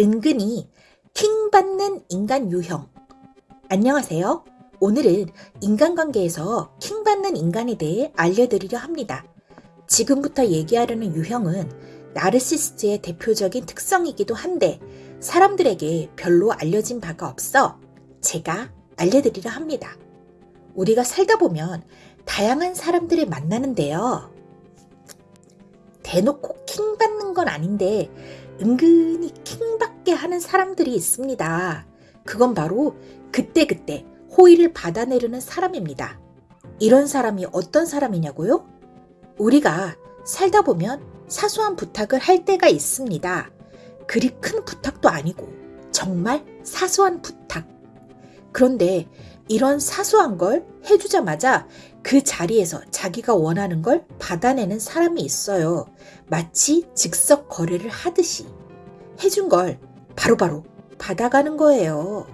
은근히 킹받는 인간 유형. 안녕하세요. 오늘은 인간관계에서 킹받는 인간에 대해 알려드리려 합니다. 지금부터 얘기하려는 유형은 나르시스트의 대표적인 특성이기도 한데 사람들에게 별로 알려진 바가 없어 제가 알려드리려 합니다. 우리가 살다 보면 다양한 사람들을 만나는데요. 대놓고 킹 받는 건 아닌데 은근히 킹받게 하는 사람들이 있습니다. 그건 바로 그때그때 호의를 받아내려는 사람입니다. 이런 사람이 어떤 사람이냐고요? 우리가 살다 보면 사소한 부탁을 할 때가 있습니다. 그리 큰 부탁도 아니고 정말 사소한 부탁. 그런데 이런 사소한 걸 해주자마자 그 자리에서 자기가 원하는 걸 받아내는 사람이 있어요. 마치 즉석 거래를 하듯이 해준 걸 바로바로 받아가는 거예요.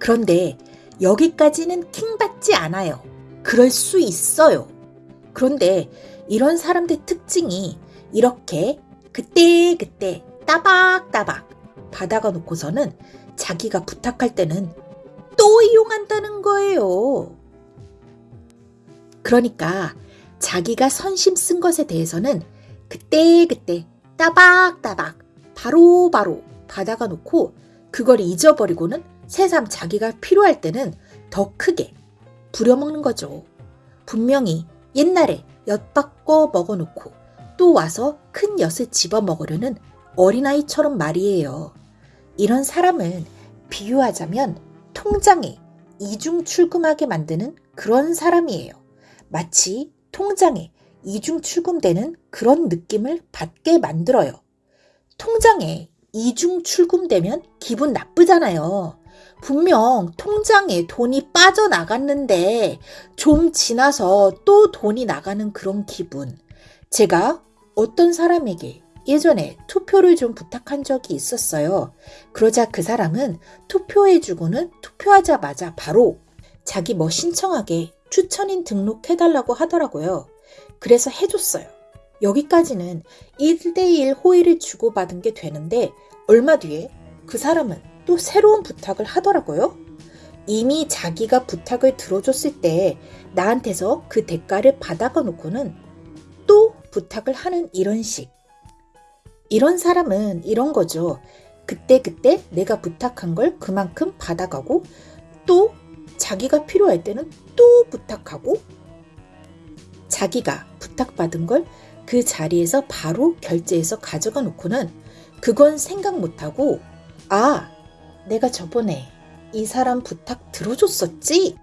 그런데 여기까지는 킹받지 않아요. 그럴 수 있어요. 그런데 이런 사람들 특징이 이렇게 그때그때 따박따박 받아가 놓고서는 자기가 부탁할 때는 또 이용한다는 거예요. 그러니까 자기가 선심 쓴 것에 대해서는 그때그때 따박따박 바로 바로 받아가 놓고 그걸 잊어버리고는 새삼 자기가 필요할 때는 더 크게 부려먹는 거죠. 분명히 옛날에 엿바꿔 먹어놓고 또 와서 큰 엿을 집어먹으려는 어린아이처럼 말이에요. 이런 사람은 비유하자면 통장에 이중 출금하게 만드는 그런 사람이에요. 마치 통장에 이중 출금되는 그런 느낌을 받게 만들어요. 통장에 이중 출금되면 기분 나쁘잖아요. 분명 통장에 돈이 빠져나갔는데 좀 지나서 또 돈이 나가는 그런 기분. 제가 어떤 사람에게 예전에 투표를 좀 부탁한 적이 있었어요. 그러자 그 사람은 투표해주고는 투표하자마자 바로 자기 뭐 신청하게 추천인 등록해달라고 하더라고요. 그래서 해줬어요. 여기까지는 1대1 호의를 주고받은 게 되는데 얼마 뒤에 그 사람은 또 새로운 부탁을 하더라고요. 이미 자기가 부탁을 들어줬을 때 나한테서 그 대가를 받아가 놓고는 또 부탁을 하는 이런 식. 이런 사람은 이런 거죠. 그때그때 내가 부탁한 걸 그만큼 받아가고 또 자기가 필요할 때는 또 부탁하고 자기가 부탁받은 걸 그 자리에서 바로 결제해서 가져가 놓고는 그건 생각 못하고 아, 내가 저번에 이 사람 부탁 들어줬었지?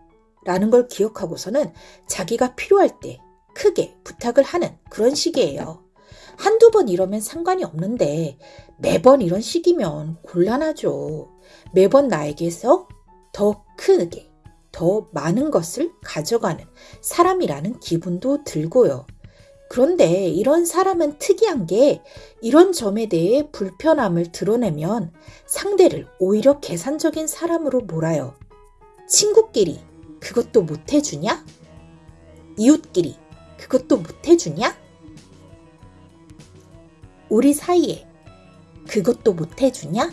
라는 걸 기억하고서는 자기가 필요할 때 크게 부탁을 하는 그런 식이에요. 한두 번 이러면 상관이 없는데 매번 이런 식이면 곤란하죠. 매번 나에게서 더 크게, 더 많은 것을 가져가는 사람이라는 기분도 들고요. 그런데 이런 사람은 특이한 게 이런 점에 대해 불편함을 드러내면 상대를 오히려 계산적인 사람으로 몰아요. 친구끼리 그것도 못 해주냐? 이웃끼리 그것도 못 해주냐? 우리 사이에 그것도 못 해주냐?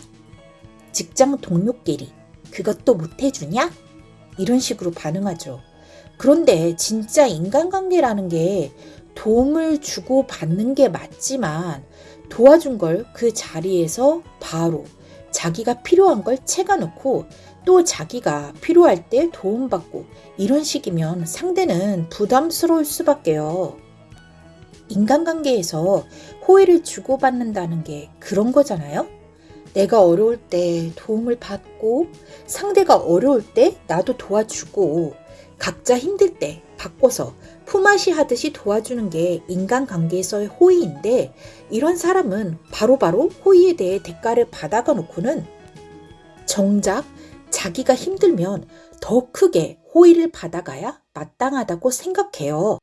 직장 동료끼리 그것도 못 해주냐? 이런 식으로 반응하죠. 그런데 진짜 인간관계라는 게 도움을 주고 받는 게 맞지만 도와준 걸 그 자리에서 바로 자기가 필요한 걸 채가놓고 또 자기가 필요할 때 도움받고 이런 식이면 상대는 부담스러울 수밖에요. 인간관계에서 호의를 주고받는다는 게 그런 거잖아요? 내가 어려울 때 도움을 받고 상대가 어려울 때 나도 도와주고 각자 힘들 때 바꿔서 품앗이 하듯이 도와주는 게 인간관계에서의 호의인데 이런 사람은 바로바로 바로 호의에 대해 대가를 받아가 놓고는 정작 자기가 힘들면 더 크게 호의를 받아가야 마땅하다고 생각해요.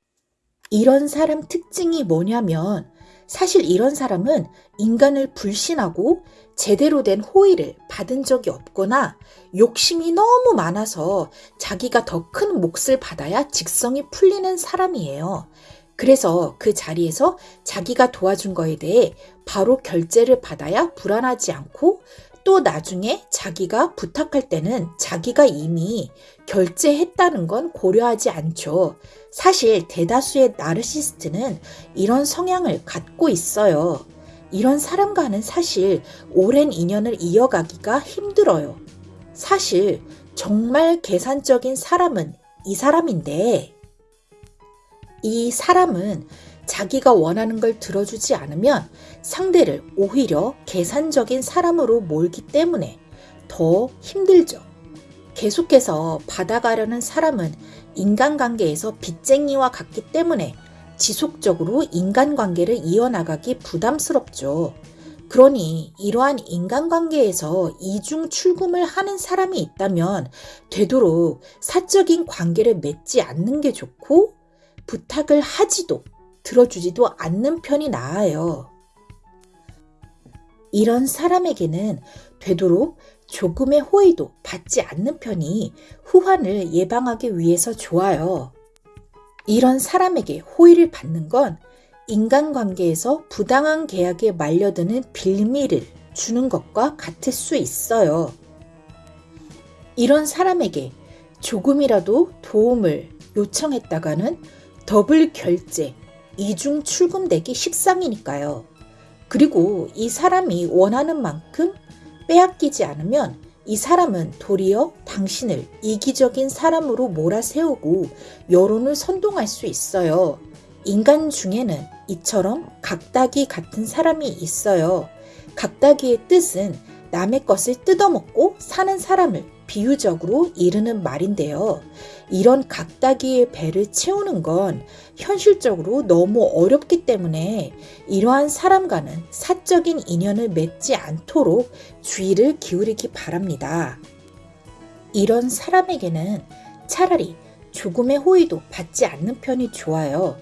이런 사람 특징이 뭐냐면 사실 이런 사람은 인간을 불신하고 제대로 된 호의를 받은 적이 없거나 욕심이 너무 많아서 자기가 더 큰 몫을 받아야 직성이 풀리는 사람이에요. 그래서 그 자리에서 자기가 도와준 거에 대해 바로 결제를 받아야 불안하지 않고 또 나중에 자기가 부탁할 때는 자기가 이미 결제했다는 건 고려하지 않죠. 사실 대다수의 나르시스트는 이런 성향을 갖고 있어요. 이런 사람과는 사실 오랜 인연을 이어가기가 힘들어요. 사실 정말 계산적인 사람은 이 사람인데, 이 사람은 자기가 원하는 걸 들어주지 않으면 상대를 오히려 계산적인 사람으로 몰기 때문에 더 힘들죠. 계속해서 받아가려는 사람은 인간관계에서 빚쟁이와 같기 때문에 지속적으로 인간관계를 이어나가기 부담스럽죠. 그러니 이러한 인간관계에서 이중 출금을 하는 사람이 있다면 되도록 사적인 관계를 맺지 않는 게 좋고 부탁을 하지도 들어주지도 않는 편이 나아요. 이런 사람에게는 되도록 조금의 호의도 받지 않는 편이 후환을 예방하기 위해서 좋아요. 이런 사람에게 호의를 받는 건 인간관계에서 부당한 계약에 말려드는 빌미를 주는 것과 같을 수 있어요. 이런 사람에게 조금이라도 도움을 요청했다가는 더블 결제, 이중 출금되기 식상이니까요. 그리고 이 사람이 원하는 만큼 빼앗기지 않으면 이 사람은 도리어 당신을 이기적인 사람으로 몰아세우고 여론을 선동할 수 있어요. 인간 중에는 이처럼 각다기 같은 사람이 있어요. 각다기의 뜻은 남의 것을 뜯어먹고 사는 사람을 비유적으로 이르는 말인데요. 이런 각다기의 배를 채우는 건 현실적으로 너무 어렵기 때문에 이러한 사람과는 사적인 인연을 맺지 않도록 주의를 기울이기 바랍니다. 이런 사람에게는 차라리 조금의 호의도 받지 않는 편이 좋아요.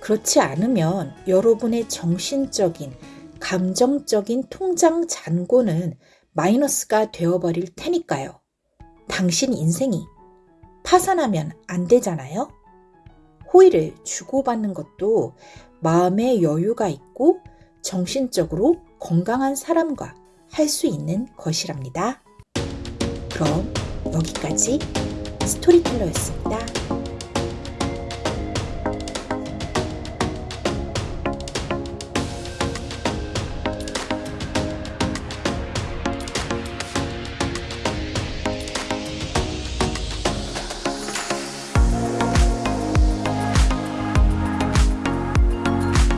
그렇지 않으면 여러분의 정신적인, 감정적인 통장 잔고는 마이너스가 되어버릴 테니까요. 당신 인생이 파산하면 안 되잖아요? 호의를 주고받는 것도 마음의 여유가 있고 정신적으로 건강한 사람과 할 수 있는 것이랍니다. 그럼 여기까지 스토리텔러였습니다.